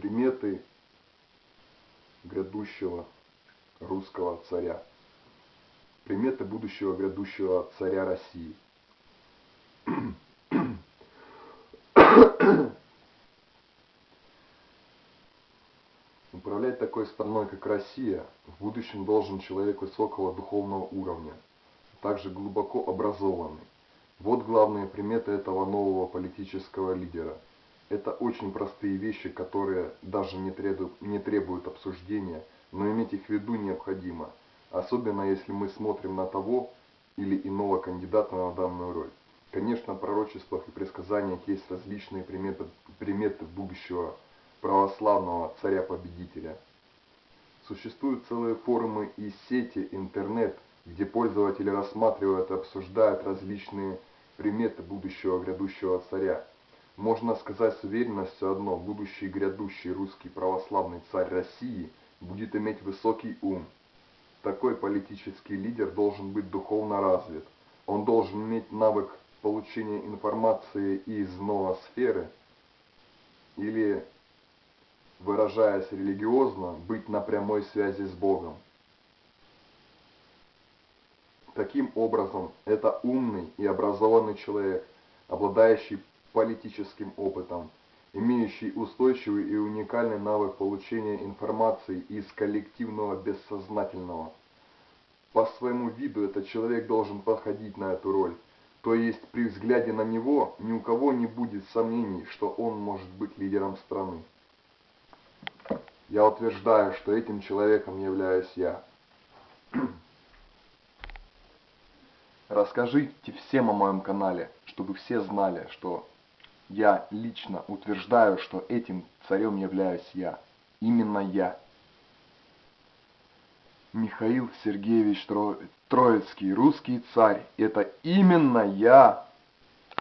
приметы грядущего русского царя. Приметы будущего грядущего царя России. Управлять такой страной, как Россия, в будущем должен человек высокого духовного уровня, также глубоко образованный. Вот главные приметы этого нового политического лидера – это очень простые вещи, которые даже не требуют, не требуют обсуждения, но иметь их в виду необходимо, особенно если мы смотрим на того или иного кандидата на данную роль. Конечно, в пророчествах и предсказаниях есть различные приметы, приметы будущего православного царя-победителя. Существуют целые форумы и сети интернет, где пользователи рассматривают и обсуждают различные приметы будущего грядущего царя. Можно сказать с уверенностью одно, будущий грядущий русский православный царь России будет иметь высокий ум. Такой политический лидер должен быть духовно развит. Он должен иметь навык получения информации из новосферы или, выражаясь религиозно, быть на прямой связи с Богом. Таким образом, это умный и образованный человек, обладающий политическим опытом, имеющий устойчивый и уникальный навык получения информации из коллективного бессознательного. По своему виду этот человек должен подходить на эту роль, то есть при взгляде на него ни у кого не будет сомнений, что он может быть лидером страны. Я утверждаю, что этим человеком являюсь я. Расскажите всем о моем канале, чтобы все знали, что я лично утверждаю, что этим царем являюсь я. Именно я. Михаил Сергеевич Троицкий, русский царь. Это именно я.